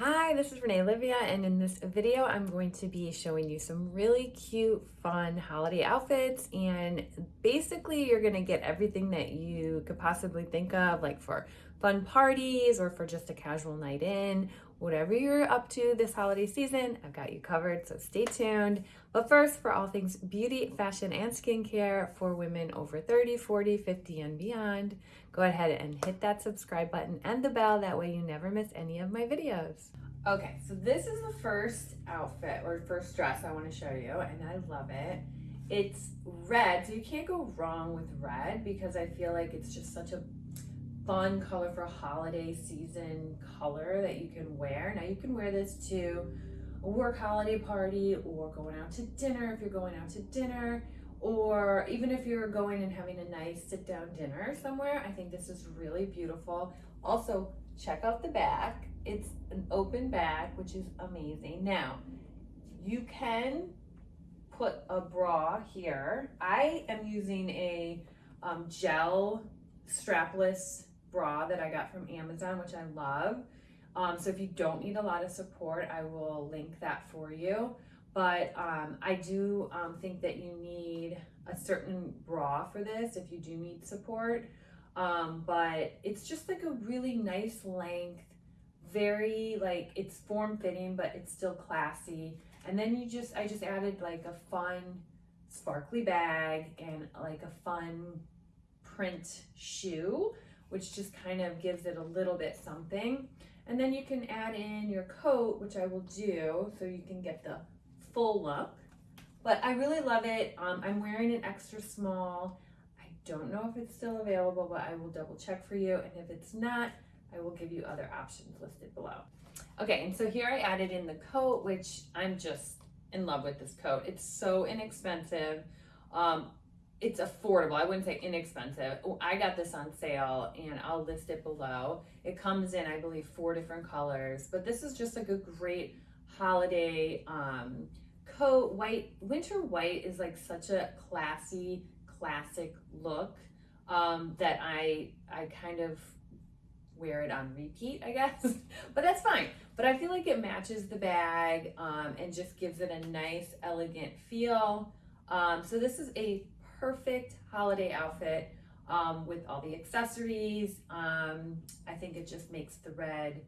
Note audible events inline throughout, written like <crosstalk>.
Hi, this is Renee Livia, and in this video, I'm going to be showing you some really cute, fun holiday outfits. And basically, you're going to get everything that you could possibly think of, like for fun parties or for just a casual night in. Whatever you're up to this holiday season, I've got you covered, so stay tuned. But first, for all things beauty, fashion, and skincare for women over 30, 40, 50, and beyond, go ahead and hit that subscribe button and the bell. That way, you never miss any of my videos. Okay, so this is the first outfit or first dress I want to show you, and I love it. It's red, so you can't go wrong with red because I feel like it's just such a fun color for holiday season color that you can wear. Now you can wear this to a work holiday party or going out to dinner if you're going out to dinner or even if you're going and having a nice sit down dinner somewhere. I think this is really beautiful. Also, check out the back. It's an open back, which is amazing. Now, you can put a bra here. I am using a um, gel strapless bra that I got from Amazon, which I love. Um, so if you don't need a lot of support, I will link that for you. But um, I do um, think that you need a certain bra for this if you do need support. Um, but it's just like a really nice length, very like it's form fitting, but it's still classy. And then you just, I just added like a fun sparkly bag and like a fun print shoe, which just kind of gives it a little bit something. And then you can add in your coat, which I will do, so you can get the full look. But I really love it. Um, I'm wearing an extra small I don't know if it's still available, but I will double check for you. And if it's not, I will give you other options listed below. Okay, and so here I added in the coat, which I'm just in love with this coat. It's so inexpensive. Um, it's affordable. I wouldn't say inexpensive. I got this on sale and I'll list it below. It comes in, I believe, four different colors, but this is just like a great holiday um, coat. White, winter white is like such a classy classic look um, that I I kind of wear it on repeat, I guess, <laughs> but that's fine. But I feel like it matches the bag um, and just gives it a nice, elegant feel. Um, so this is a perfect holiday outfit um, with all the accessories. Um, I think it just makes the red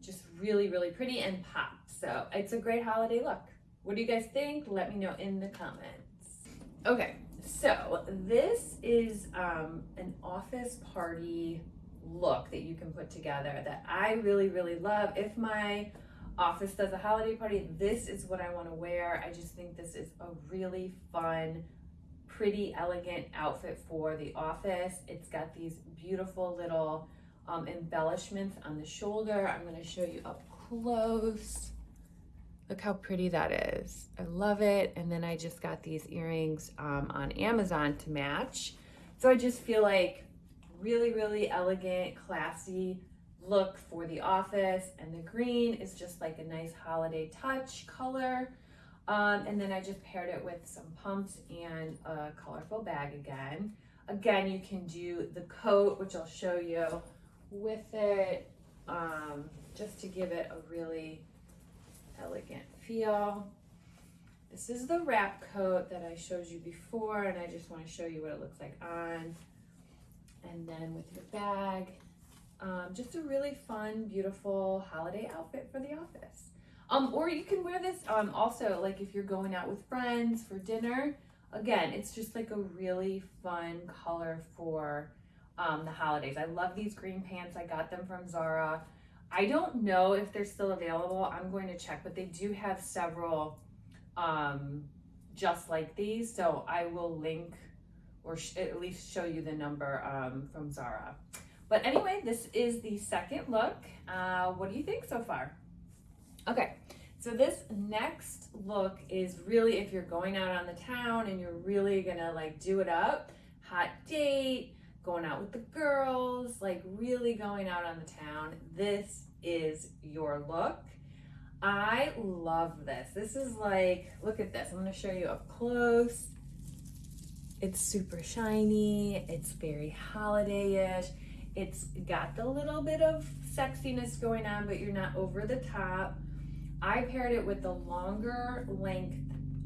just really, really pretty and pop. So it's a great holiday look. What do you guys think? Let me know in the comments. Okay, so this is um, an office party look that you can put together that I really, really love. If my office does a holiday party, this is what I want to wear. I just think this is a really fun, pretty, elegant outfit for the office. It's got these beautiful little um, embellishments on the shoulder. I'm going to show you up close. Look how pretty that is. I love it. And then I just got these earrings um, on Amazon to match. So I just feel like really, really elegant, classy look for the office. And the green is just like a nice holiday touch color. Um, and then I just paired it with some pumps and a colorful bag again. Again, you can do the coat, which I'll show you with it, um, just to give it a really elegant feel. This is the wrap coat that I showed you before, and I just want to show you what it looks like on. And then with your bag, um, just a really fun, beautiful holiday outfit for the office. Um, or you can wear this um, also, like if you're going out with friends for dinner. Again, it's just like a really fun color for um, the holidays. I love these green pants. I got them from Zara. I don't know if they're still available. I'm going to check, but they do have several um, just like these. So I will link or at least show you the number um, from Zara. But anyway, this is the second look. Uh, what do you think so far? Okay, so this next look is really if you're going out on the town and you're really gonna like do it up, hot date, going out with the girls, like really going out on the town, this is your look. I love this. This is like, look at this. I'm gonna show you up close. It's super shiny. It's very holiday-ish. It's got the little bit of sexiness going on, but you're not over the top. I paired it with the longer length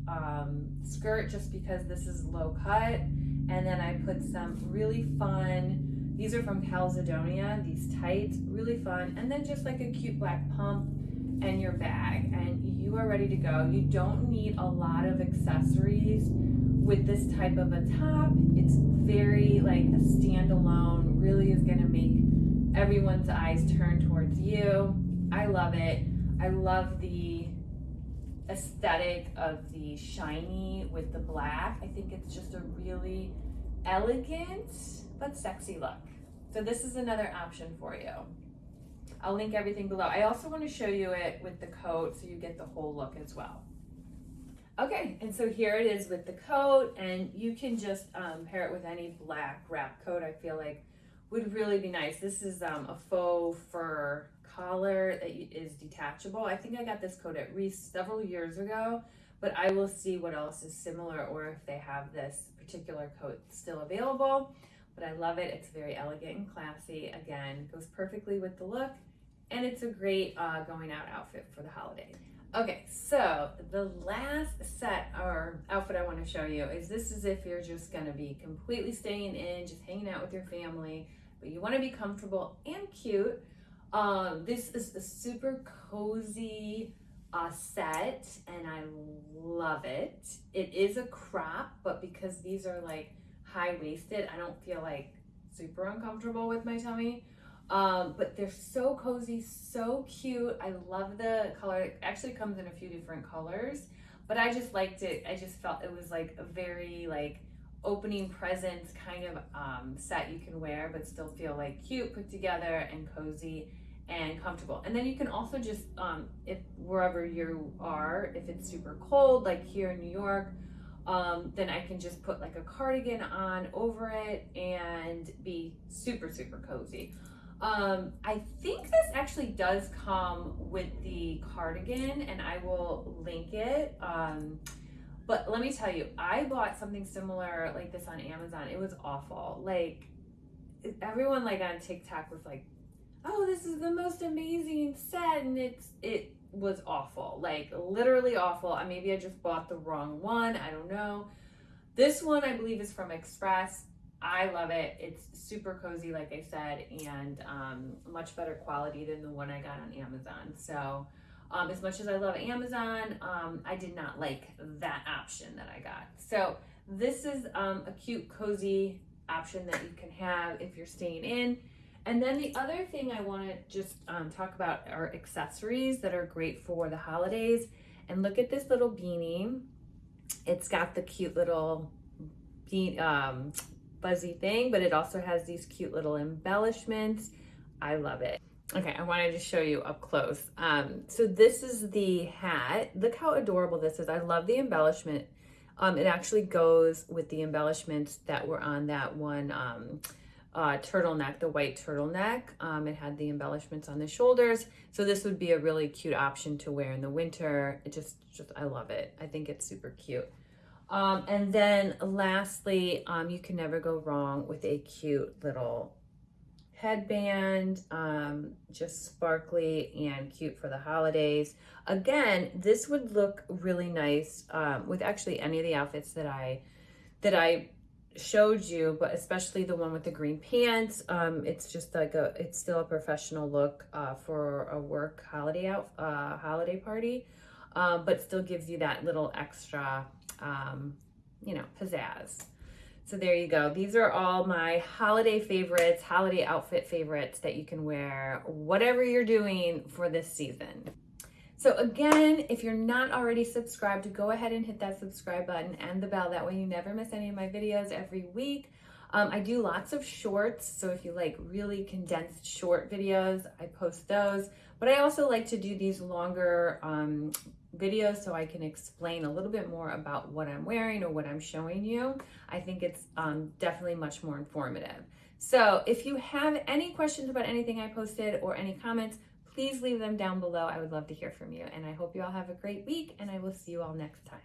um, skirt just because this is low cut. And then I put some really fun, these are from Calzedonia, these tights, really fun. And then just like a cute black pump and your bag and you are ready to go. You don't need a lot of accessories with this type of a top. It's very like a standalone, really is gonna make everyone's eyes turn towards you. I love it. I love the aesthetic of the shiny with the black. I think it's just a really elegant but sexy look. So this is another option for you. I'll link everything below. I also want to show you it with the coat so you get the whole look as well. Okay, and so here it is with the coat, and you can just um, pair it with any black wrap coat I feel like would really be nice. This is um, a faux fur collar that is detachable. I think I got this coat at Reiss several years ago, but I will see what else is similar or if they have this particular coat still available. But I love it. It's very elegant and classy. Again, goes perfectly with the look, and it's a great uh, going out outfit for the holiday. Okay, so the last set or outfit I want to show you is this is if you're just going to be completely staying in, just hanging out with your family, but you want to be comfortable and cute. Um, this is a super cozy uh, set and I love it. It is a crop, but because these are like high-waisted, I don't feel like super uncomfortable with my tummy. Um, but they're so cozy, so cute. I love the color. It actually comes in a few different colors, but I just liked it. I just felt it was like a very like opening presents kind of um, set you can wear, but still feel like cute, put together, and cozy and comfortable. And then you can also just, um, if wherever you are, if it's super cold, like here in New York, um, then I can just put like a cardigan on over it and be super, super cozy. Um, I think this actually does come with the cardigan and I will link it. Um, but let me tell you, I bought something similar like this on Amazon. It was awful. Like everyone like on TikTok was like, "Oh, this is the most amazing set," and it's it was awful. Like literally awful. Maybe I just bought the wrong one. I don't know. This one I believe is from Express. I love it. It's super cozy, like I said, and um, much better quality than the one I got on Amazon. So um, as much as I love Amazon, um, I did not like that option that I got. So this is um, a cute, cozy option that you can have if you're staying in. And then the other thing I want to just um, talk about are accessories that are great for the holidays. And look at this little beanie. It's got the cute little bean, um, fuzzy thing, but it also has these cute little embellishments. I love it. Okay, I wanted to show you up close. Um, so this is the hat. Look how adorable this is. I love the embellishment. Um, it actually goes with the embellishments that were on that one um, uh, turtleneck, the white turtleneck. Um, it had the embellishments on the shoulders. So this would be a really cute option to wear in the winter. It just, just I love it. I think it's super cute. Um, and then lastly, um, you can never go wrong with a cute little headband, um, just sparkly and cute for the holidays. Again, this would look really nice um, with actually any of the outfits that I that I showed you, but especially the one with the green pants. Um, it's just like a, it's still a professional look uh, for a work holiday out, uh, holiday party, um, but still gives you that little extra, um, you know, pizzazz. So there you go. These are all my holiday favorites, holiday outfit favorites that you can wear whatever you're doing for this season. So again, if you're not already subscribed, go ahead and hit that subscribe button and the bell. That way you never miss any of my videos every week. Um, I do lots of shorts, so if you like really condensed short videos, I post those. But I also like to do these longer um, videos so I can explain a little bit more about what I'm wearing or what I'm showing you. I think it's um, definitely much more informative. So if you have any questions about anything I posted or any comments, please leave them down below. I would love to hear from you. And I hope you all have a great week and I will see you all next time.